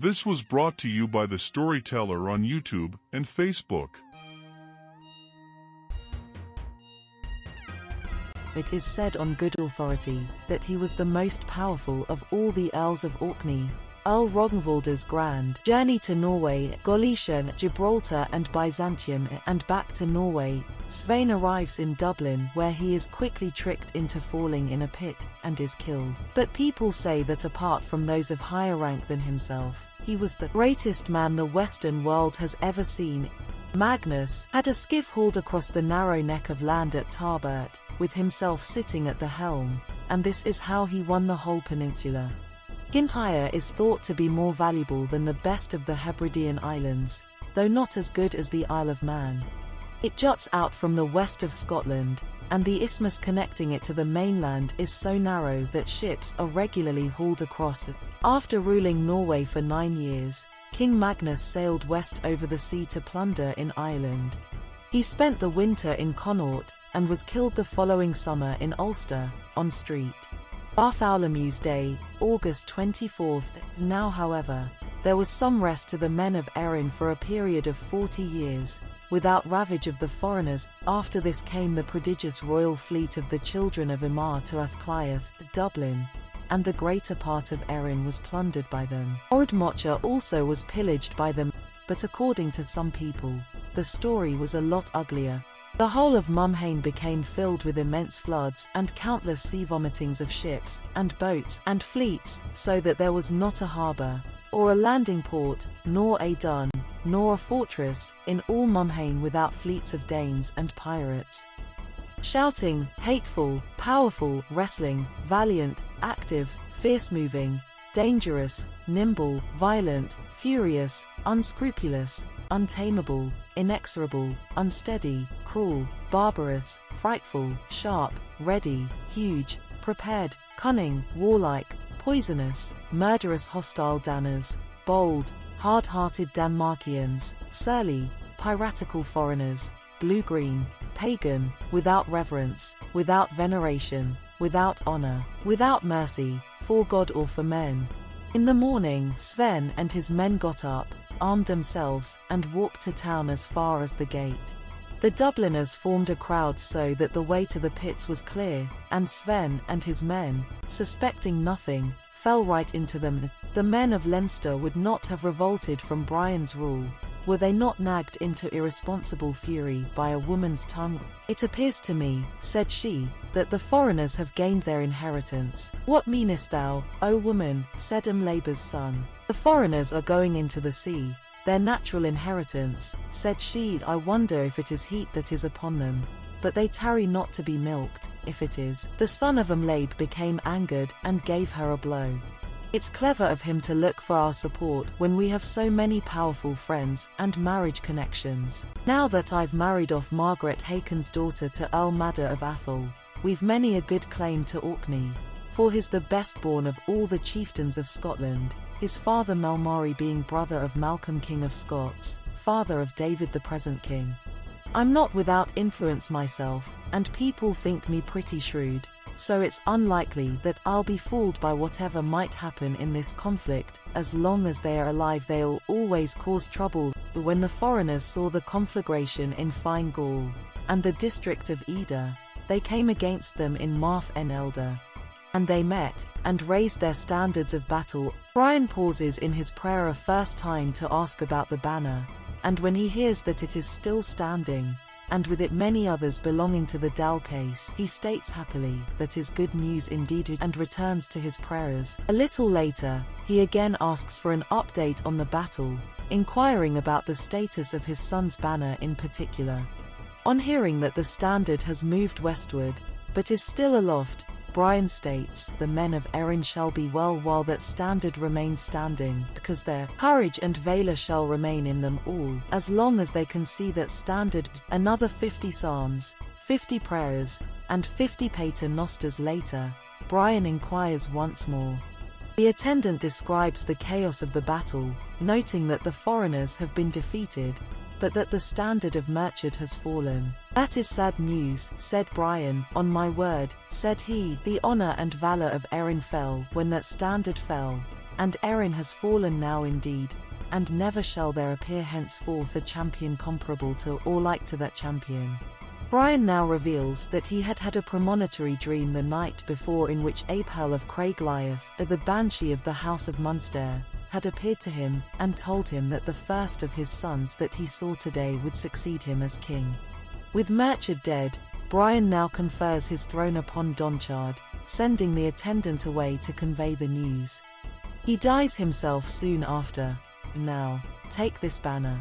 This was brought to you by the Storyteller on YouTube and Facebook. It is said on good authority that he was the most powerful of all the Earls of Orkney. Earl Rognvald's grand journey to Norway, Galicia, Gibraltar and Byzantium and back to Norway, Svein arrives in Dublin where he is quickly tricked into falling in a pit and is killed. But people say that apart from those of higher rank than himself, he was the greatest man the Western world has ever seen. Magnus had a skiff hauled across the narrow neck of land at Tarbert, with himself sitting at the helm, and this is how he won the whole peninsula. Kintyre is thought to be more valuable than the best of the Hebridean islands, though not as good as the Isle of Man. It juts out from the west of Scotland, and the isthmus connecting it to the mainland is so narrow that ships are regularly hauled across it. After ruling Norway for nine years, King Magnus sailed west over the sea to plunder in Ireland. He spent the winter in Connaught and was killed the following summer in Ulster, on street. Bartholomew's Day, August 24th. Now however, there was some rest to the men of Erin for a period of 40 years, without ravage of the foreigners. After this came the prodigious royal fleet of the children of Imar to Athcliath, Dublin, and the greater part of Erin was plundered by them. Ardmocha also was pillaged by them, but according to some people, the story was a lot uglier. The whole of Mumhain became filled with immense floods and countless sea vomitings of ships and boats and fleets, so that there was not a harbour, or a landing port, nor a dun, nor a fortress, in all Mumhain without fleets of Danes and pirates. Shouting, hateful, powerful, wrestling, valiant, active, fierce-moving, dangerous, nimble, violent, furious, unscrupulous, untamable, inexorable, unsteady, cruel, barbarous, frightful, sharp, ready, huge, prepared, cunning, warlike, poisonous, murderous hostile Danners, bold, hard-hearted Danmarkians, surly, piratical foreigners, blue-green, pagan, without reverence, without veneration, without honor, without mercy, for God or for men. In the morning Sven and his men got up, armed themselves, and walked to town as far as the gate. The Dubliners formed a crowd so that the way to the pits was clear, and Sven and his men, suspecting nothing, fell right into them. The men of Leinster would not have revolted from Brian's rule, were they not nagged into irresponsible fury by a woman's tongue? It appears to me, said she, that the foreigners have gained their inheritance. What meanest thou, O woman, said Umlaber's son. The foreigners are going into the sea, their natural inheritance, said she, I wonder if it is heat that is upon them. But they tarry not to be milked, if it is. The son of Umlabe became angered, and gave her a blow. It's clever of him to look for our support when we have so many powerful friends and marriage connections. Now that I've married off Margaret Hakon's daughter to Earl Maddad of Athol, we've many a good claim to Orkney, for he's the best born of all the chieftains of Scotland, his father Melmari being brother of Malcolm King of Scots, father of David the present king. I'm not without influence myself, and people think me pretty shrewd, so it's unlikely that I'll be fooled by whatever might happen in this conflict, as long as they are alive they'll always cause trouble. But When the foreigners saw the conflagration in Fine Gall, and the district of Ida, they came against them in Marth en Elder. And they met, and raised their standards of battle. Brian pauses in his prayer a first time to ask about the banner, and when he hears that it is still standing, and with it many others belonging to the Dal Cais, he states happily that is good news indeed and returns to his prayers. A little later, he again asks for an update on the battle, inquiring about the status of his son's banner in particular. On hearing that the standard has moved westward, but is still aloft, Brian states, the men of Erin shall be well while that standard remains standing, because their courage and valor shall remain in them all, as long as they can see that standard. Another 50 psalms, 50 prayers, and 50 paternosters later, Brian inquires once more. The attendant describes the chaos of the battle, noting that the foreigners have been defeated, but that the standard of Murchad has fallen. That is sad news, said Brian, on my word, said he, the honour and valour of Erin fell when that standard fell. and Erin has fallen now indeed, and never shall there appear henceforth a champion comparable to or like to that champion. Brian now reveals that he had had a premonitory dream the night before in which Apel of Craig Liath, the Banshee of the House of Munster, had appeared to him and told him that the first of his sons that he saw today would succeed him as king. With Murchad dead, Brian now confers his throne upon Donnchad, sending the attendant away to convey the news. He dies himself soon after. Now, take this banner.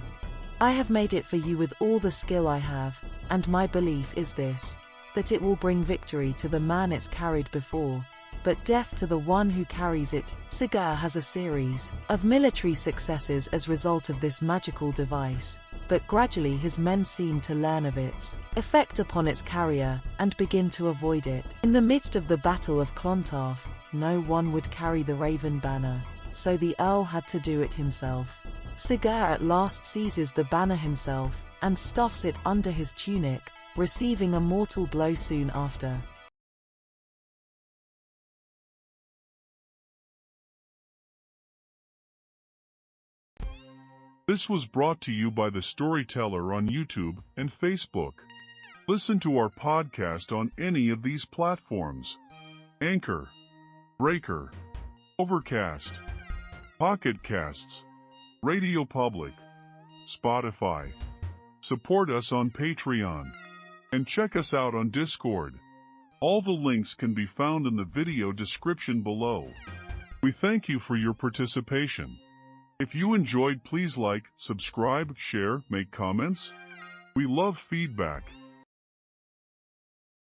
I have made it for you with all the skill I have, and my belief is this, that it will bring victory to the man it's carried before, but death to the one who carries it. Sigurd has a series of military successes as result of this magical device, but gradually his men seem to learn of its effect upon its carrier and begin to avoid it. In the midst of the Battle of Clontarf, no one would carry the Raven banner, so the Earl had to do it himself. Sigurd at last seizes the banner himself and stuffs it under his tunic, receiving a mortal blow soon after. This was brought to you by The Storyteller on YouTube and Facebook. Listen to our podcast on any of these platforms. Anchor, Breaker, Overcast, Pocket Casts, Radio Public, Spotify. Support us on Patreon. And check us out on Discord. All the links can be found in the video description below. We thank you for your participation. If you enjoyed, please like, subscribe, share, make comments. We love feedback.